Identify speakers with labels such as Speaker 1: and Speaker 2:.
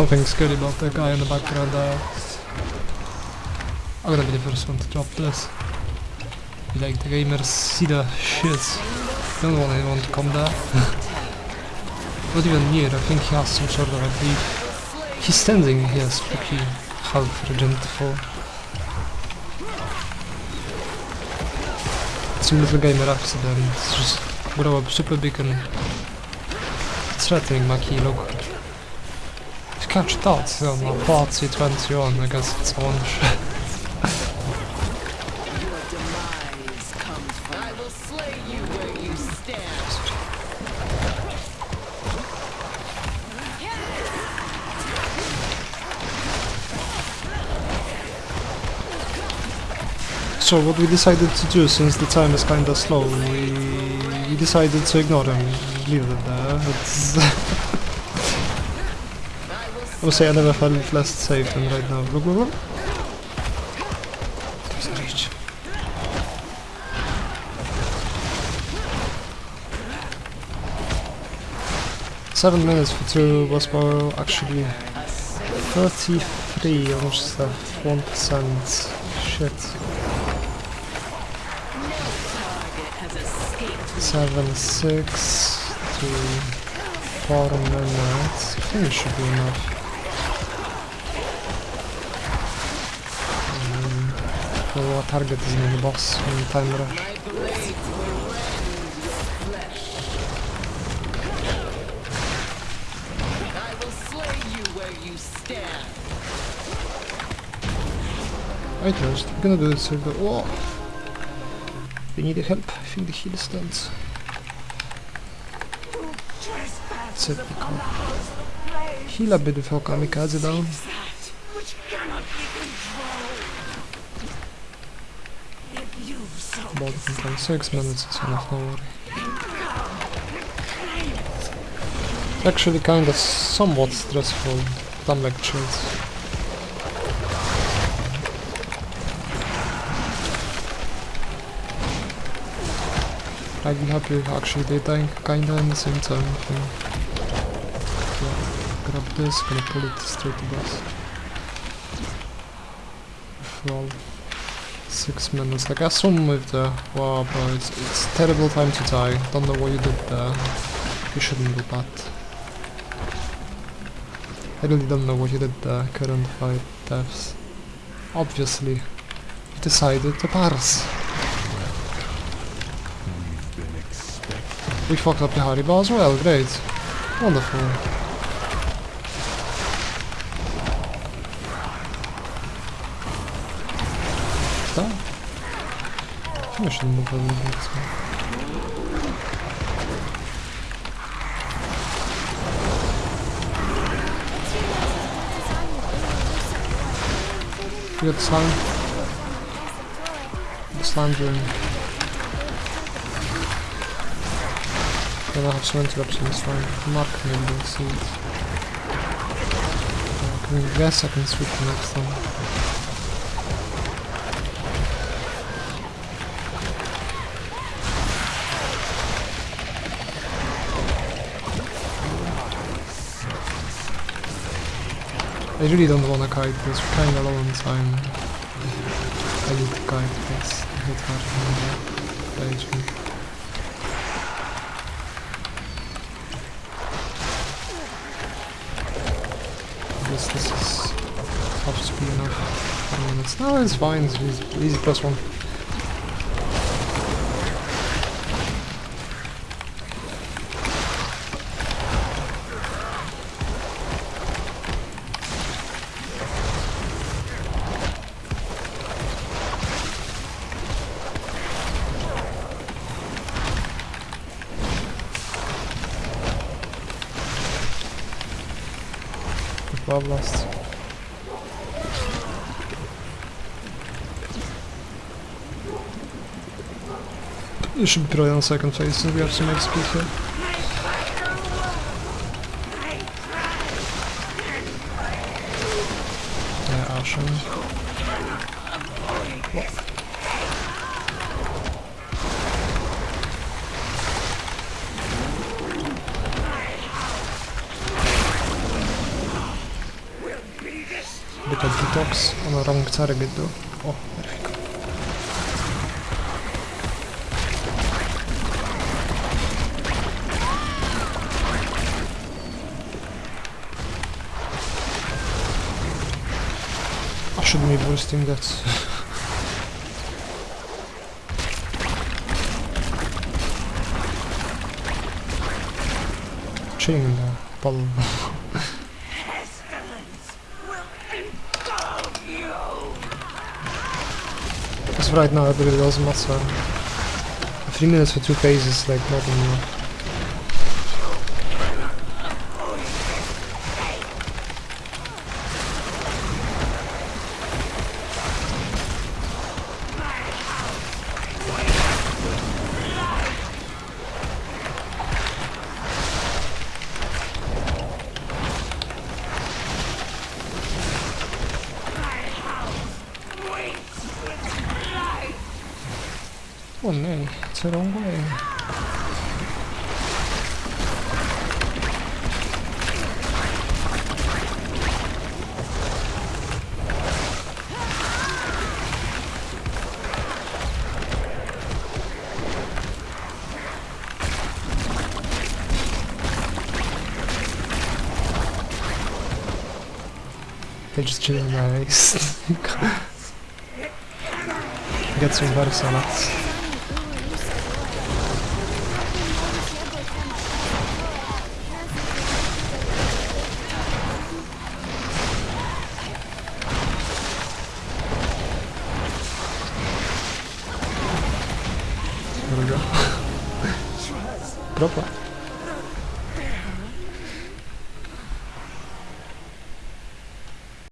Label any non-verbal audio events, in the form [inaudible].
Speaker 1: Something's good about that guy in the background there. I'm gonna be the first one to drop this. Like the gamers see the shit. Don't want anyone to come there. [laughs] Not even near, I think he has some sort of a beef. He's standing here, spooky half regentful. A little gamer accident. Just grow up super big and threatening key look. Catch that on party 21, I guess it's on.
Speaker 2: I will slay you where you stand.
Speaker 1: So what we decided to do, since the time is kinda slow, we, decided to ignore him, leave it there. [laughs] I would say I never felt less safe than right now. Look, look, look. There's a reach. Seven minutes for two was more actually 33 almost uh, 1% shit. Seven six to four minutes. I think it should be enough. For our target is in the boss in time rush.
Speaker 2: My blades will rend flesh. I
Speaker 1: first, we're gonna do this circle. Whoa! We need the help. I think the heal stands. We can heal a bit before kamikaze down. About 1.6 minutes is enough, no worry. Actually kinda somewhat stressful, dumb lectures. I'd be happy if actually they dying kinda in the same time. Yeah, grab this, gonna pull it straight to boss. Well, six minutes. Like I assume with the wow, bro, it's it's terrible time to die. Don't know what you did there. You shouldn't do that. I really don't know what you did there. Current fight deaths. Obviously, you decided to pass. We fucked up the Haribo as well, great. Wonderful. That? I think I should move a little bit. so- You got the slime? The slime during. Then I have some interrupts in this line. Mark maybe don't see it. Uh, can I guess I can switch to next one. I really don't wanna kite this, we're kinda low on time. I need to kite this. Hit hard from the page. I guess this is be enough. No, it's fine, it's easy, easy plus one. You should be probably on second phase since we have some XP here. Yeah, Ashen. bit of detox on a wrong target though. Oh, there we go. I shouldn't be boosting that. Chilling in right now it really doesn't matter. Three minutes for two phases, like nothing. Oh nee, it's the wrong way. They're just chilling nice. Get some salads. There Dropa.